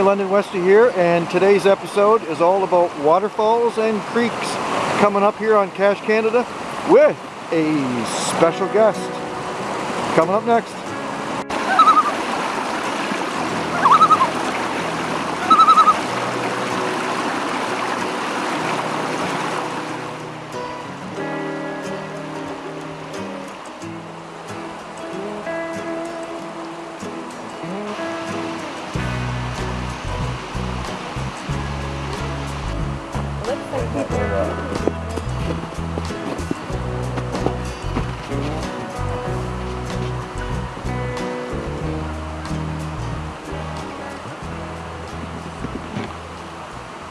London Westy here, and today's episode is all about waterfalls and creeks coming up here on Cache Canada with a special guest. Coming up next.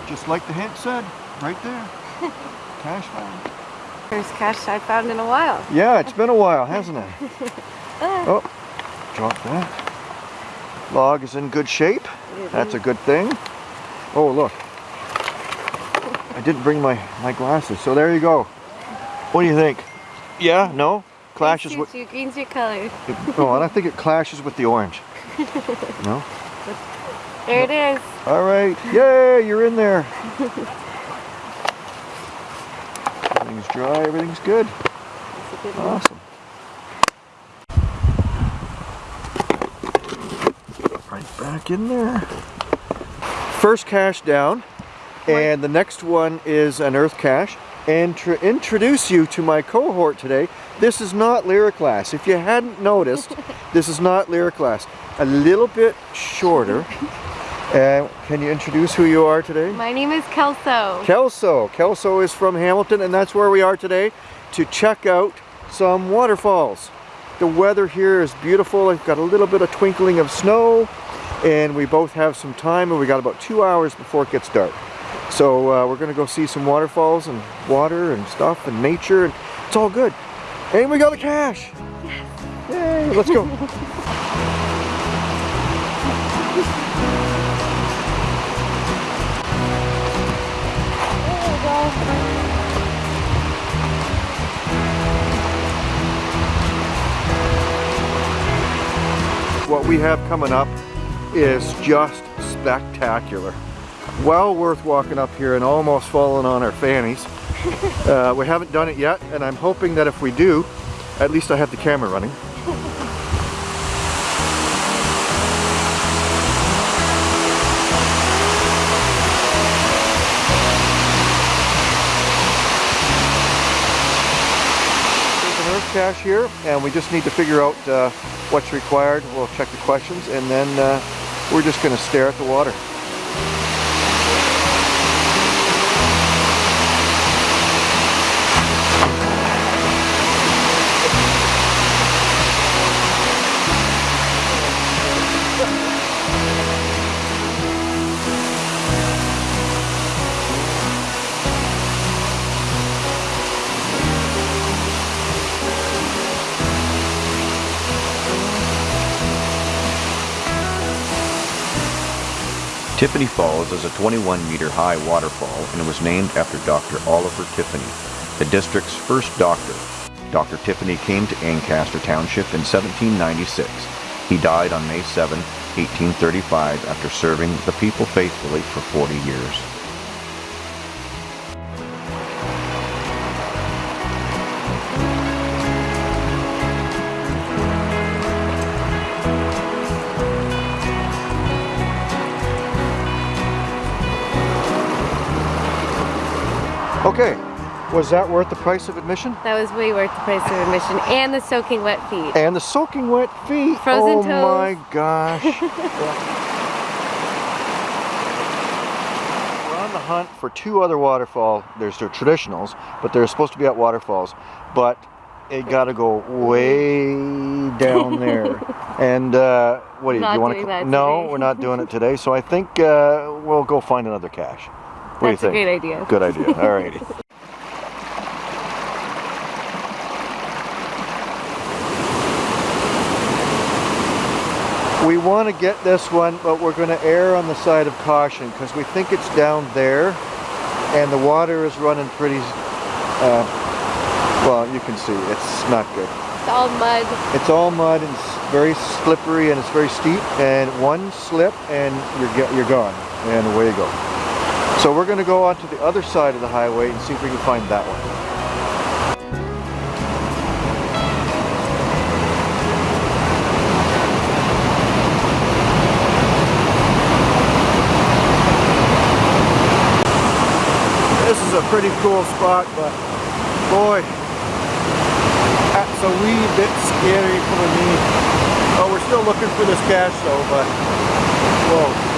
Just like the hint said, right there. cache found. First cache I found in a while. Yeah, it's been a while, hasn't it? oh, drop that. Log is in good shape. That's a good thing. Oh, look. I didn't bring my, my glasses, so there you go. What do you think? Yeah? No? Clashes with... You. Green's your color. no, I don't think it clashes with the orange. No? There it is. All right. Yay, you're in there. everything's dry, everything's good. good awesome. Right back in there. First cache down. And the next one is an earth cache. And to introduce you to my cohort today, this is not Lyriclass. If you hadn't noticed, this is not Lyriclass. A little bit shorter. Uh, can you introduce who you are today? My name is Kelso. Kelso. Kelso is from Hamilton and that's where we are today to check out some waterfalls. The weather here is beautiful. I've got a little bit of twinkling of snow and we both have some time and we got about two hours before it gets dark. So uh, we're going to go see some waterfalls and water and stuff and nature and it's all good. And we got the cache. Yes. Yay, let's go. What we have coming up is just spectacular. Well worth walking up here and almost falling on our fannies. Uh, we haven't done it yet and I'm hoping that if we do, at least I have the camera running. cache here and we just need to figure out uh, what's required. We'll check the questions and then uh, we're just going to stare at the water. Tiffany Falls is a 21 meter high waterfall and was named after Dr. Oliver Tiffany, the district's first doctor. Dr. Tiffany came to Ancaster Township in 1796. He died on May 7, 1835 after serving the people faithfully for 40 years. Okay, was that worth the price of admission? That was way worth the price of admission and the soaking wet feet. And the soaking wet feet. Frozen oh toes. my gosh. We're on the hunt for two other waterfall. There's the traditionals, but they're supposed to be at waterfalls. But it got to go way down there. and uh, what do you, you want to? No, today. we're not doing it today. So I think uh, we'll go find another cache. What That's do you think? great idea. Good idea. All righty. We want to get this one, but we're going to err on the side of caution because we think it's down there and the water is running pretty, uh, well, you can see it's not good. It's all mud. It's all mud and it's very slippery and it's very steep and one slip and you're, get, you're gone and away you go. So we're going to go onto the other side of the highway and see if we can find that one. This is a pretty cool spot, but boy, that's a wee bit scary for me. Oh, we're still looking for this cache though, but whoa.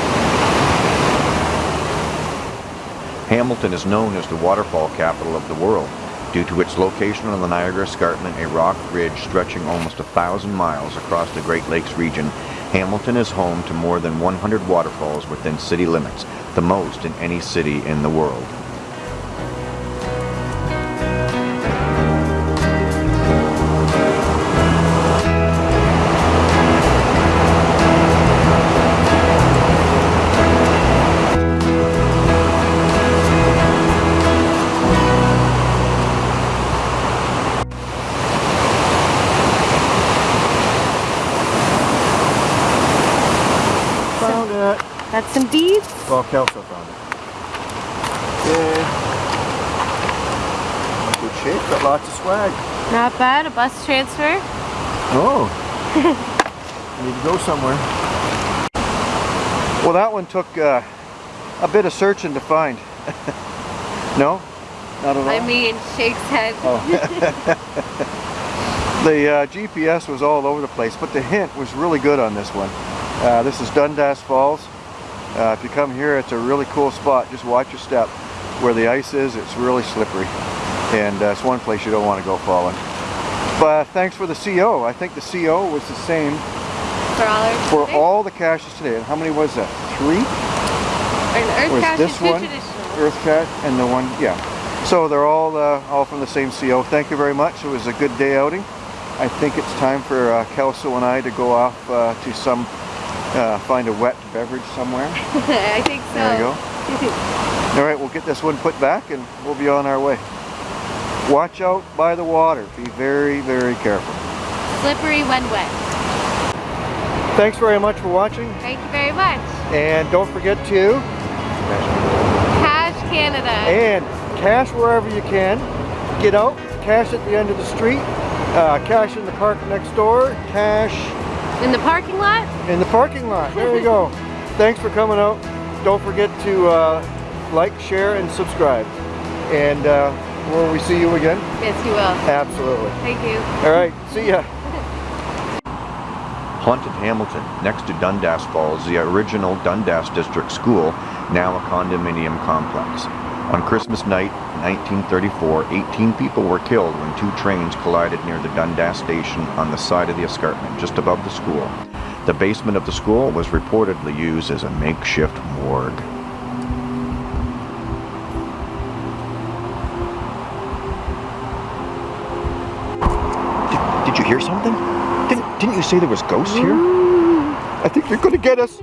Hamilton is known as the waterfall capital of the world. Due to its location on the Niagara Escarpment, a rock ridge stretching almost a thousand miles across the Great Lakes region, Hamilton is home to more than 100 waterfalls within city limits, the most in any city in the world. It. That's some beads. Well, Kelso found it. Yeah. Good shape, got lots of swag. Not bad. A bus transfer. Oh. Need to go somewhere. Well, that one took uh, a bit of searching to find. no? Not at all? I mean, shakes head. Oh. the uh, GPS was all over the place, but the hint was really good on this one. Uh, this is Dundas Falls. Uh, if you come here, it's a really cool spot. Just watch your step. Where the ice is, it's really slippery. And uh, it's one place you don't want to go falling. But thanks for the CO. I think the CO was the same For all for all the caches today. And how many was that? Three? Earth was cache this one? traditional. Earth Cat and the one, yeah. So they're all uh, all from the same CO. Thank you very much. It was a good day outing. I think it's time for uh, Kelso and I to go off uh, to some, uh, find a wet beverage somewhere. I think so. There you go. All right, we'll get this one put back and we'll be on our way. Watch out by the water. Be very, very careful. Slippery when wet. Thanks very much for watching. Thank you very much. And don't forget to Cache Canada. and cache wherever you can. Get out, cache at the end of the street, uh, cache in the park next door, cache In the parking lot? in the parking lot. There you go. Thanks for coming out. Don't forget to uh, like, share, and subscribe. And uh, will we see you again? Yes, you will. Absolutely. Thank you. All right. See ya. Haunted Hamilton, next to Dundas Falls, the original Dundas District School, now a condominium complex. On Christmas night, 1934, 18 people were killed when two trains collided near the Dundas station on the side of the escarpment just above the school. The basement of the school was reportedly used as a makeshift morgue. Did, did you hear something? Didn't, didn't you say there was ghosts here? Mm. I think you're gonna get us.